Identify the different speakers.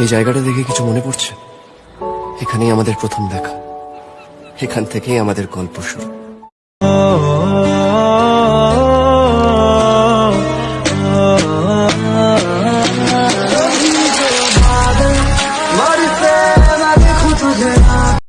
Speaker 1: এই জায়গাটা দেখে কিছু মনে পড়ছে? এখানেই আমাদের প্রথম দেখা। এখান থেকেই আমাদের গল্প শুরু।